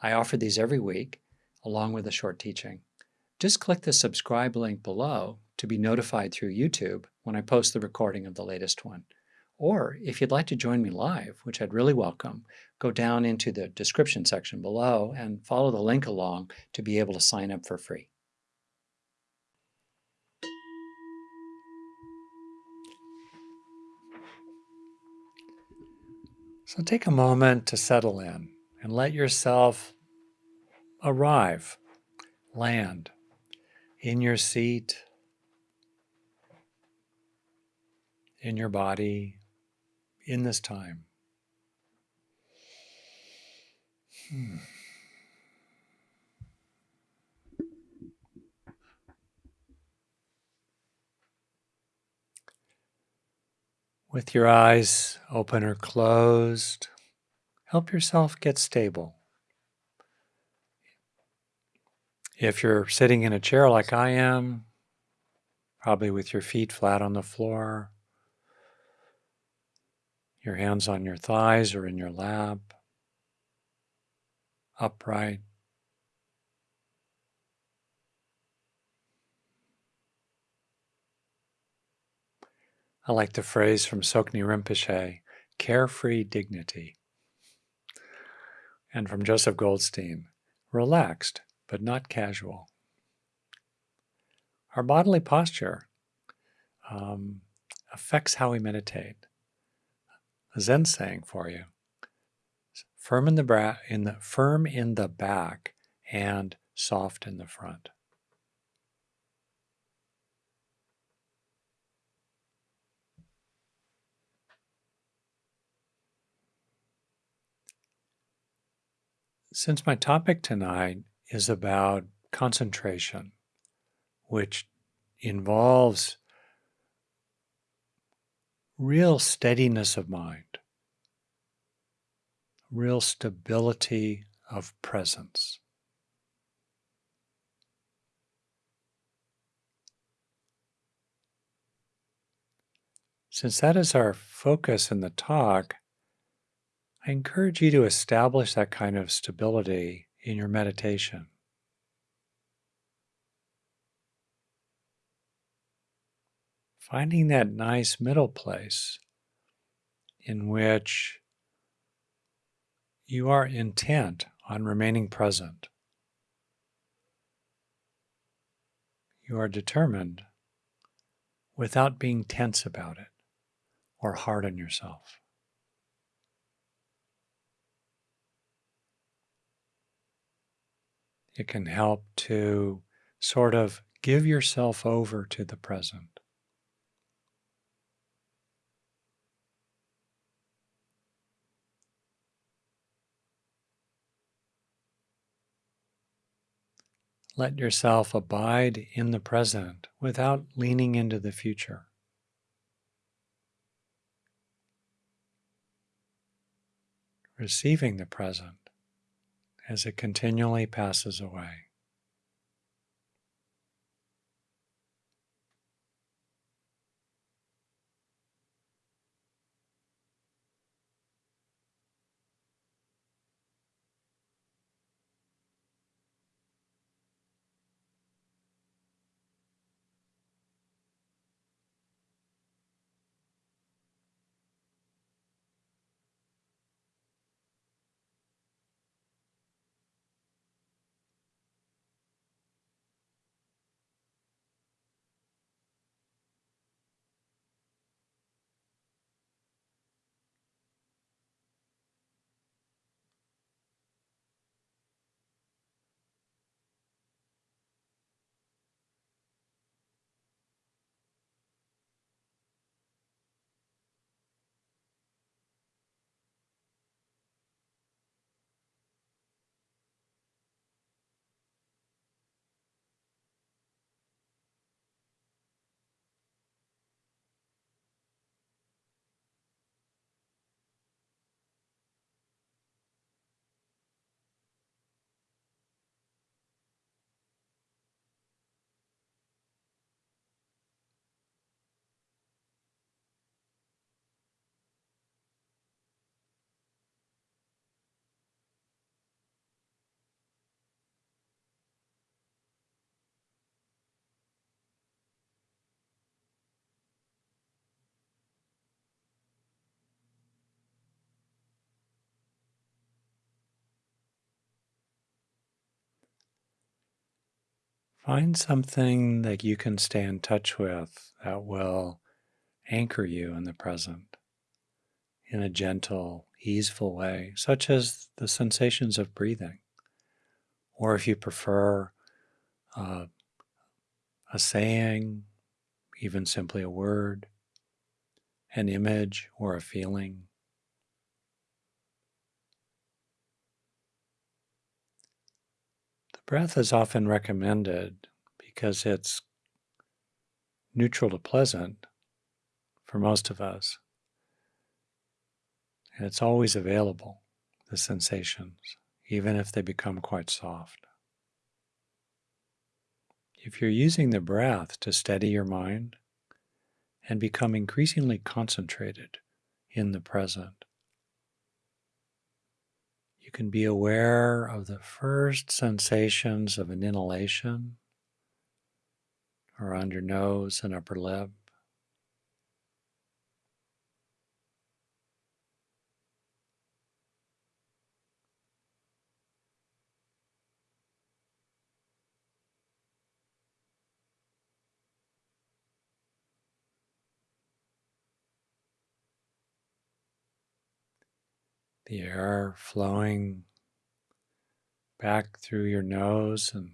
I offer these every week, along with a short teaching. Just click the subscribe link below to be notified through YouTube when I post the recording of the latest one. Or if you'd like to join me live, which I'd really welcome, go down into the description section below and follow the link along to be able to sign up for free. So take a moment to settle in and let yourself arrive, land in your seat, in your body, in this time. Hmm. With your eyes open or closed, help yourself get stable. If you're sitting in a chair like I am, probably with your feet flat on the floor, your hands on your thighs or in your lap, upright. I like the phrase from Tsoknyi Rinpoche, carefree dignity. And from Joseph Goldstein, relaxed but not casual. Our bodily posture um, affects how we meditate. A Zen saying for you: firm in the in the firm in the back and soft in the front. Since my topic tonight is about concentration, which involves real steadiness of mind, real stability of presence. Since that is our focus in the talk, I encourage you to establish that kind of stability in your meditation. Finding that nice middle place in which you are intent on remaining present. You are determined without being tense about it or hard on yourself. It can help to sort of give yourself over to the present. Let yourself abide in the present without leaning into the future. Receiving the present as it continually passes away. Find something that you can stay in touch with that will anchor you in the present in a gentle, easeful way, such as the sensations of breathing. Or if you prefer uh, a saying, even simply a word, an image, or a feeling. Breath is often recommended because it's neutral to pleasant for most of us. And it's always available, the sensations, even if they become quite soft. If you're using the breath to steady your mind and become increasingly concentrated in the present, you can be aware of the first sensations of an inhalation around your nose and upper lip. The air flowing back through your nose and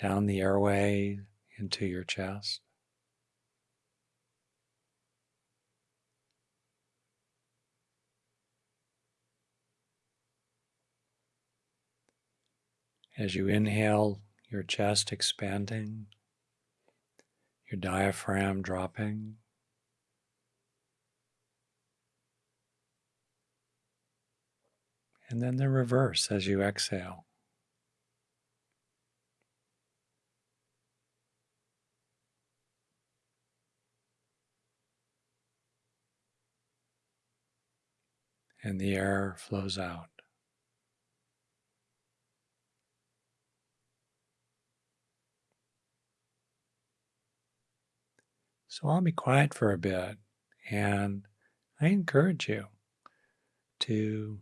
down the airway into your chest. As you inhale, your chest expanding, your diaphragm dropping. And then the reverse as you exhale. And the air flows out. So I'll be quiet for a bit and I encourage you to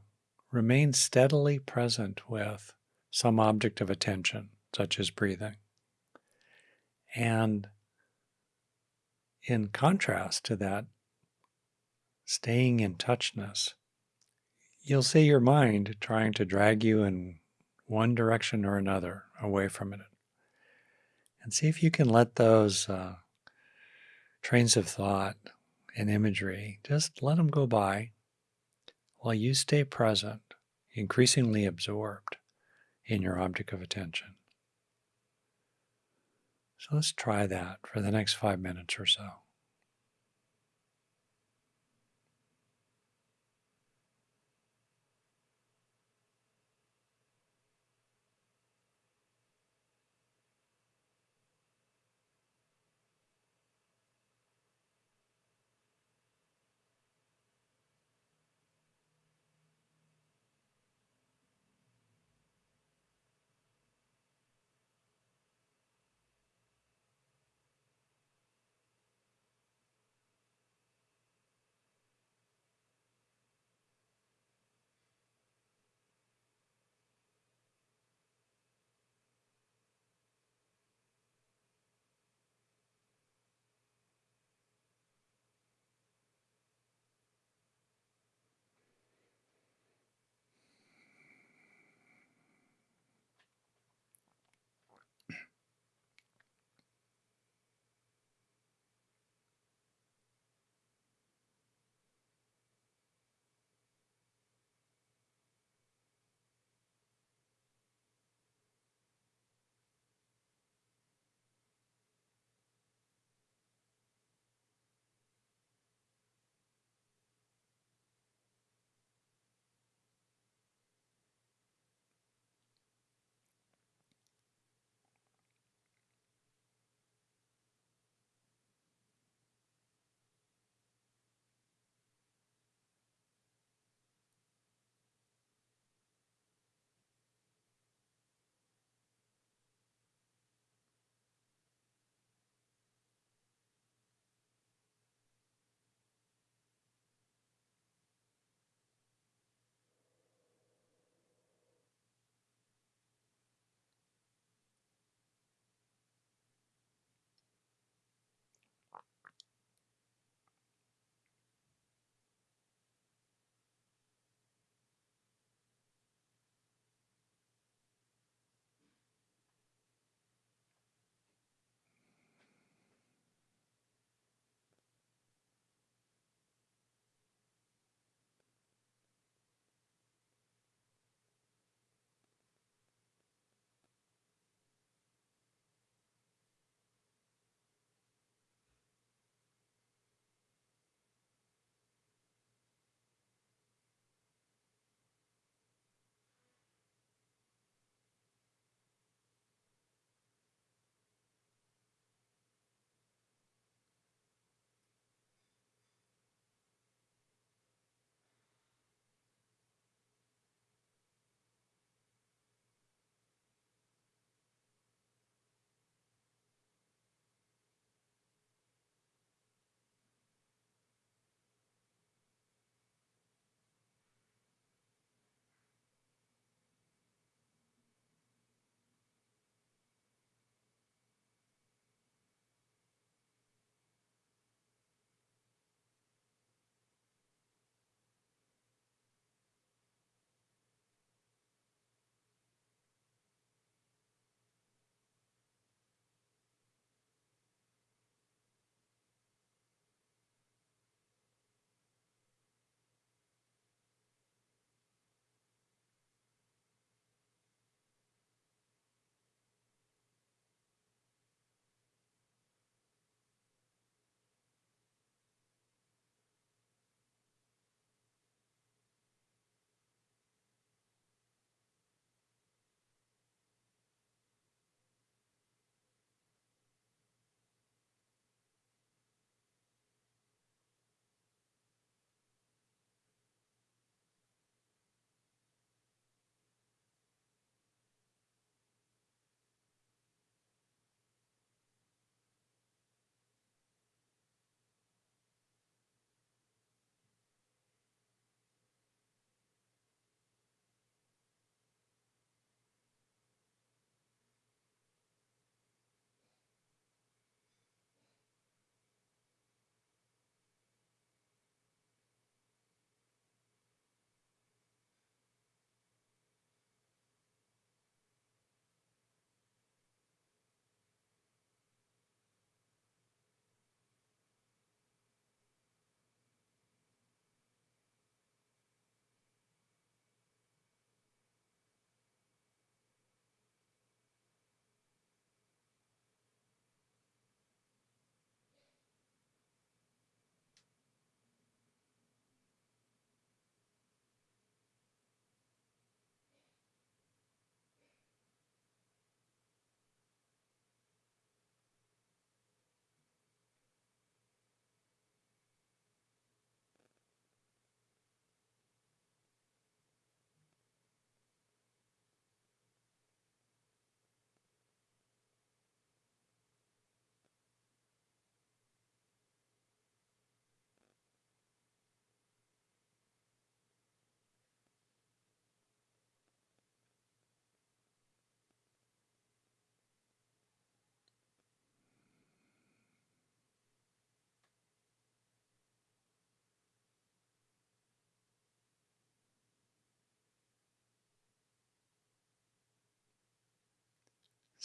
remain steadily present with some object of attention, such as breathing. And in contrast to that, staying in touchness, you'll see your mind trying to drag you in one direction or another away from it. And see if you can let those uh, trains of thought and imagery, just let them go by while you stay present, increasingly absorbed in your object of attention. So let's try that for the next five minutes or so.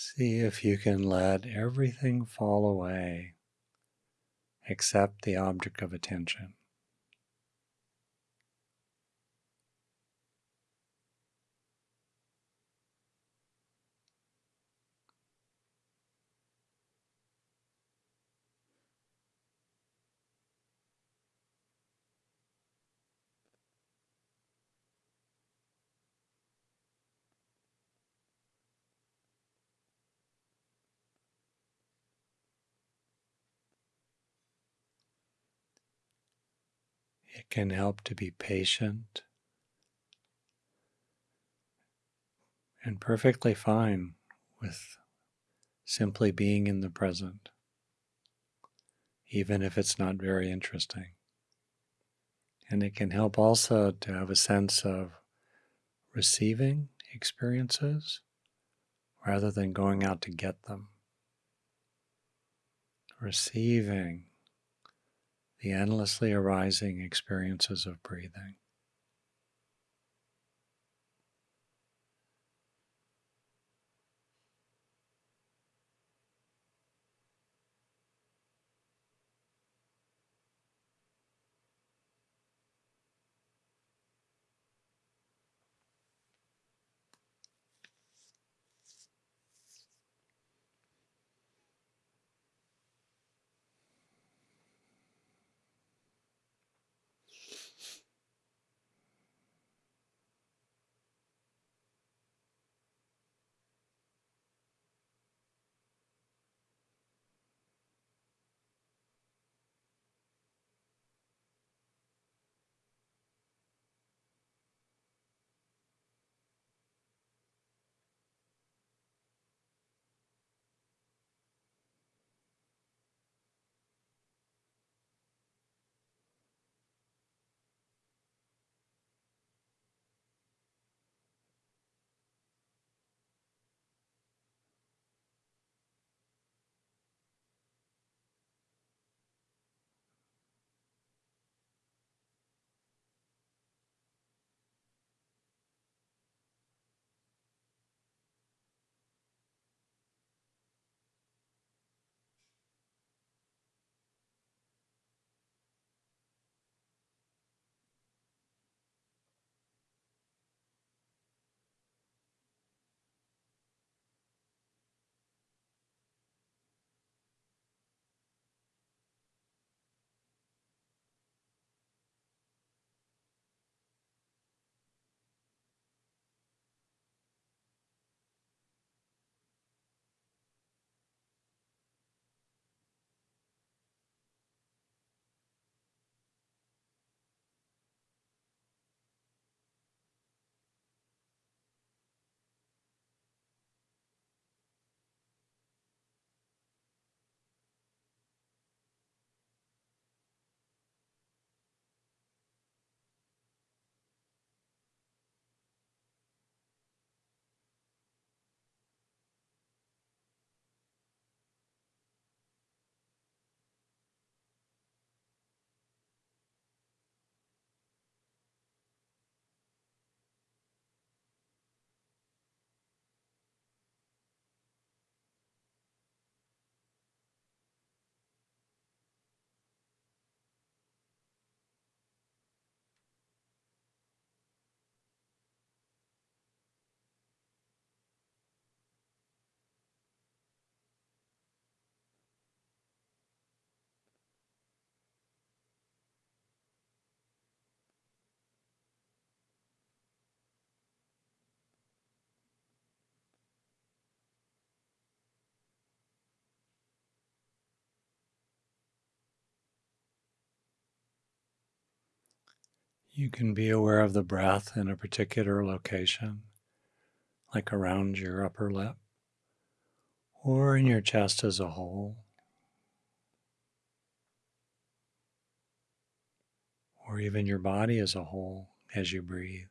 See if you can let everything fall away except the object of attention. Can help to be patient and perfectly fine with simply being in the present, even if it's not very interesting. And it can help also to have a sense of receiving experiences rather than going out to get them. Receiving the endlessly arising experiences of breathing. You can be aware of the breath in a particular location, like around your upper lip or in your chest as a whole, or even your body as a whole as you breathe.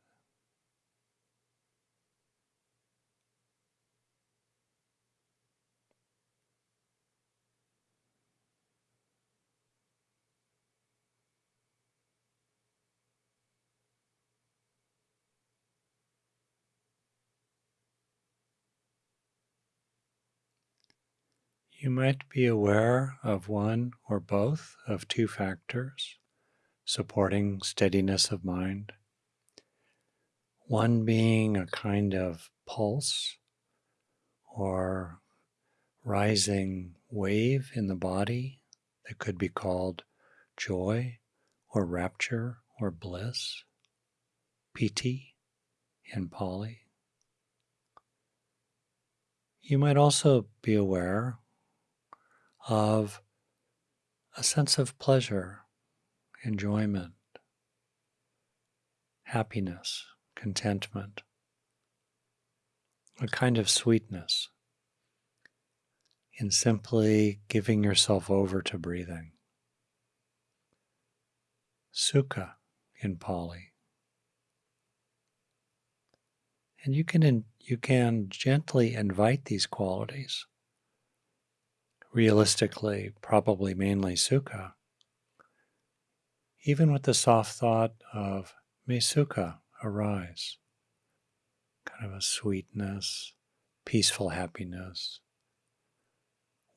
You might be aware of one or both of two factors supporting steadiness of mind. One being a kind of pulse or rising wave in the body that could be called joy or rapture or bliss, piti in Pali. You might also be aware of a sense of pleasure, enjoyment, happiness, contentment, a kind of sweetness in simply giving yourself over to breathing. Sukha in Pali. And you can, you can gently invite these qualities. Realistically, probably mainly sukha. Even with the soft thought of may sukha arise, kind of a sweetness, peaceful happiness,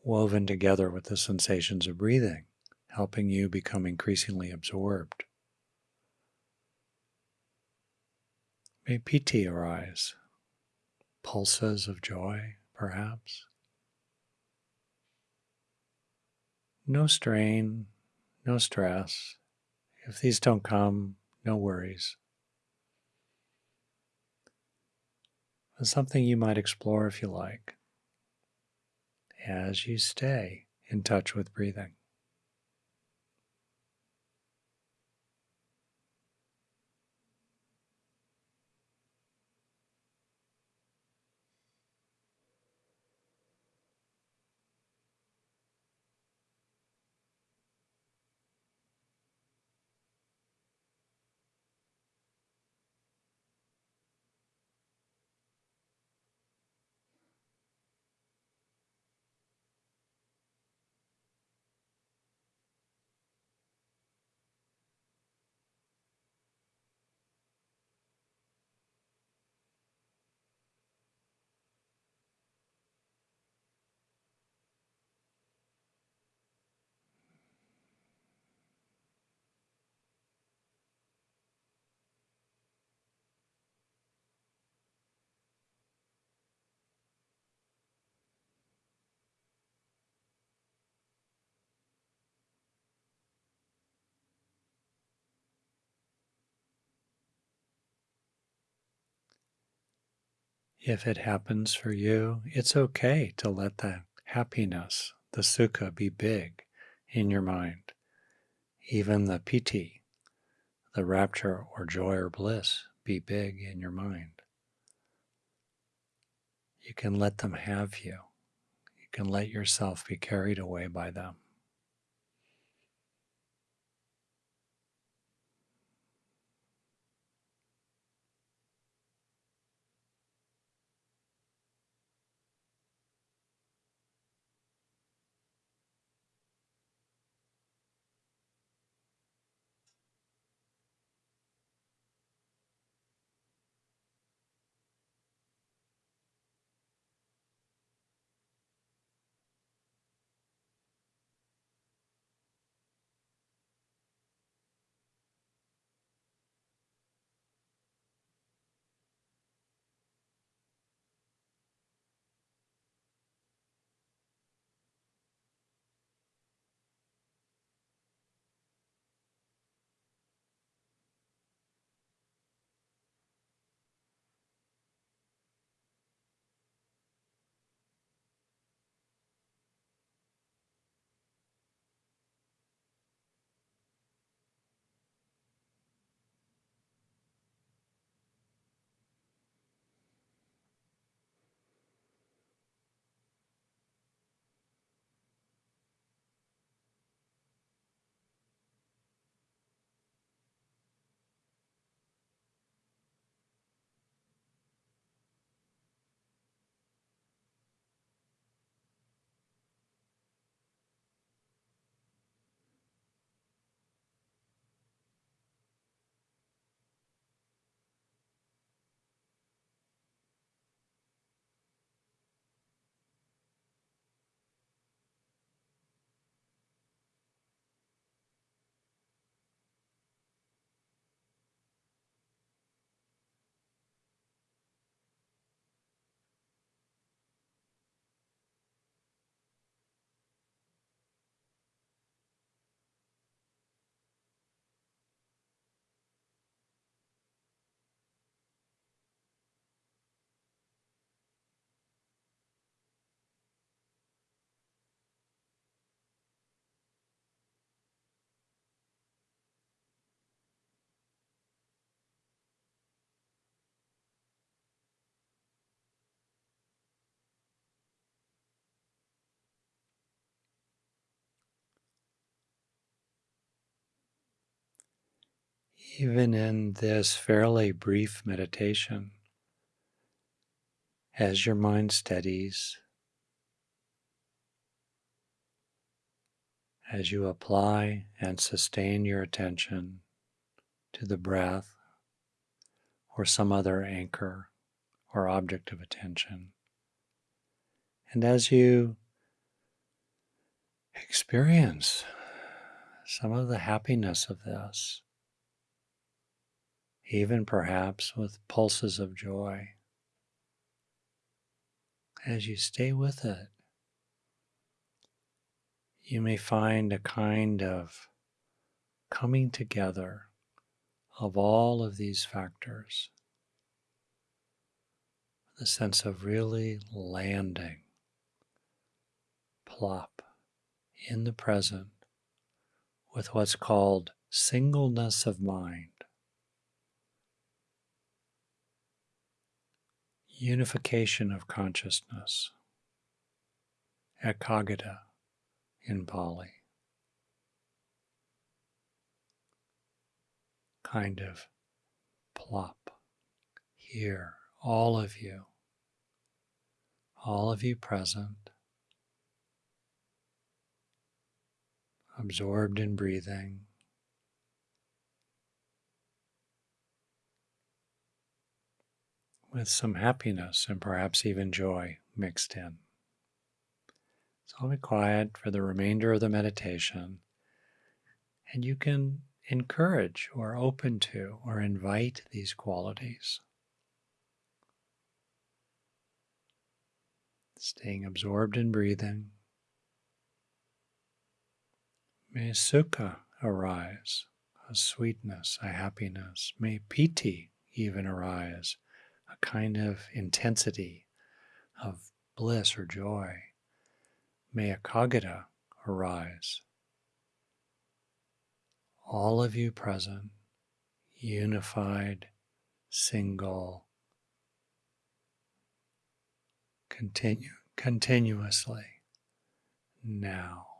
woven together with the sensations of breathing, helping you become increasingly absorbed. May piti arise, pulses of joy, perhaps. No strain, no stress. If these don't come, no worries. It's something you might explore if you like as you stay in touch with breathing. If it happens for you, it's okay to let the happiness, the sukha, be big in your mind. Even the piti, the rapture or joy or bliss, be big in your mind. You can let them have you. You can let yourself be carried away by them. Even in this fairly brief meditation, as your mind steadies, as you apply and sustain your attention to the breath or some other anchor or object of attention. And as you experience some of the happiness of this, even perhaps with pulses of joy, as you stay with it, you may find a kind of coming together of all of these factors. The sense of really landing, plop, in the present with what's called singleness of mind. Unification of consciousness, ekaggata in Pali. Kind of plop here, all of you, all of you present, absorbed in breathing. With some happiness and perhaps even joy mixed in. So I'll be quiet for the remainder of the meditation, and you can encourage or open to or invite these qualities. Staying absorbed in breathing. May sukha arise, a sweetness, a happiness. May piti even arise, a kind of intensity of bliss or joy. May ekaggata arise. All of you present, unified, single, continue continuously now.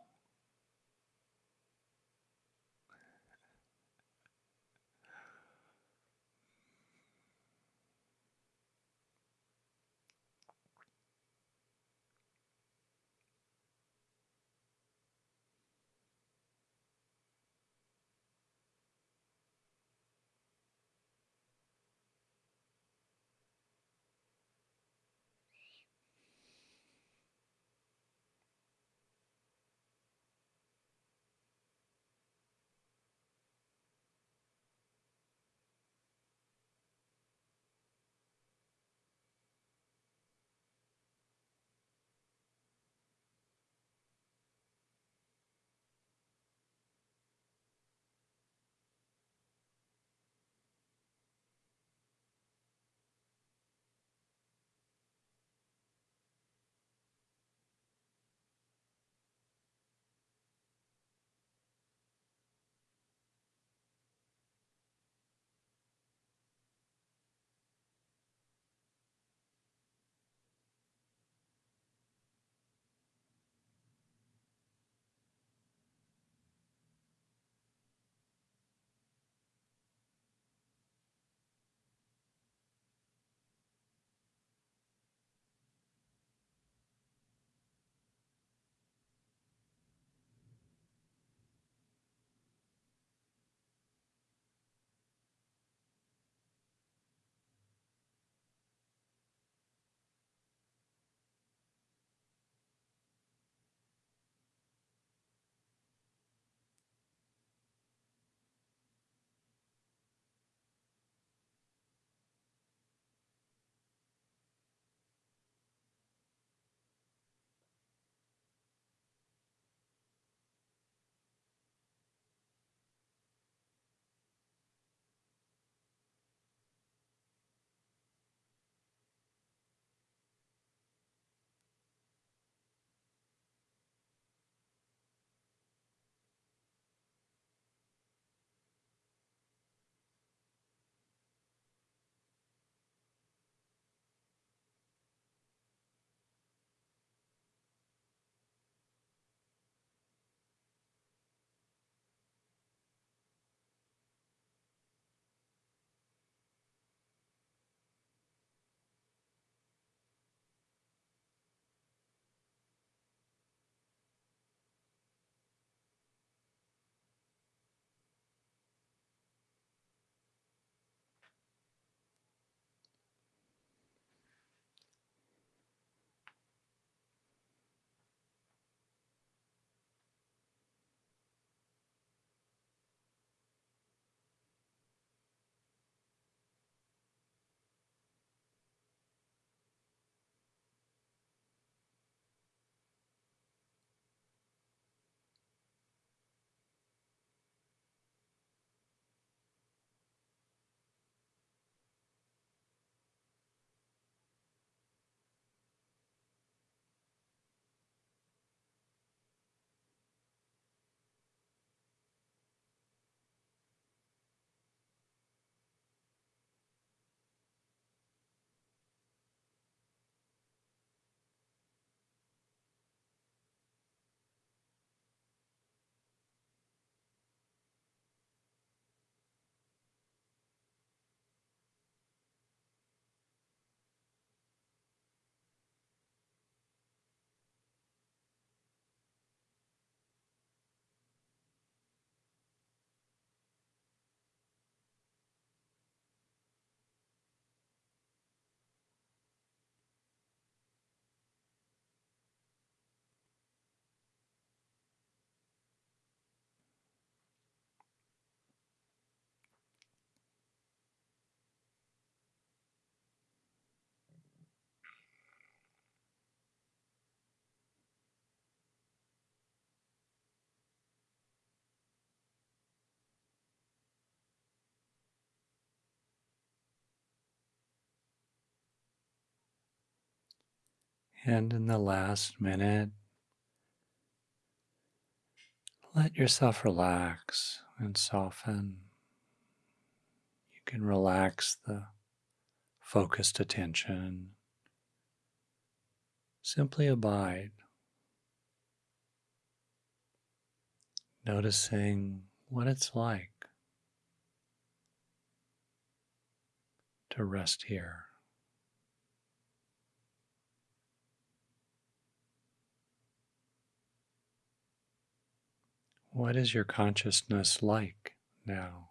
And in the last minute, let yourself relax and soften. You can relax the focused attention. Simply abide, noticing what it's like to rest here. What is your consciousness like now?